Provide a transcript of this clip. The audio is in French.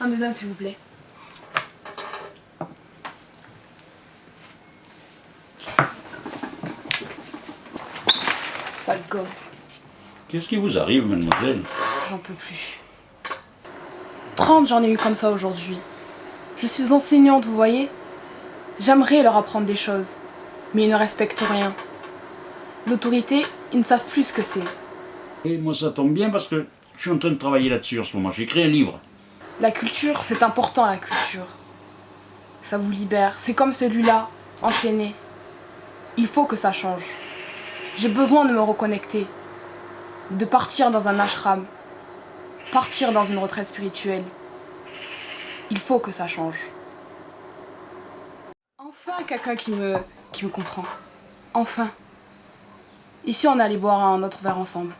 Un deuxième, s'il vous plaît. Sale gosse. Qu'est-ce qui vous arrive, mademoiselle J'en peux plus. 30 j'en ai eu comme ça aujourd'hui. Je suis enseignante, vous voyez J'aimerais leur apprendre des choses, mais ils ne respectent rien. L'autorité, ils ne savent plus ce que c'est. Et moi, ça tombe bien parce que je suis en train de travailler là-dessus en ce moment. J'ai écrit un livre. La culture, c'est important la culture. Ça vous libère. C'est comme celui-là, enchaîné. Il faut que ça change. J'ai besoin de me reconnecter. De partir dans un ashram. Partir dans une retraite spirituelle. Il faut que ça change. Enfin quelqu'un qui me, qui me comprend. Enfin. Ici on allait boire un autre verre ensemble.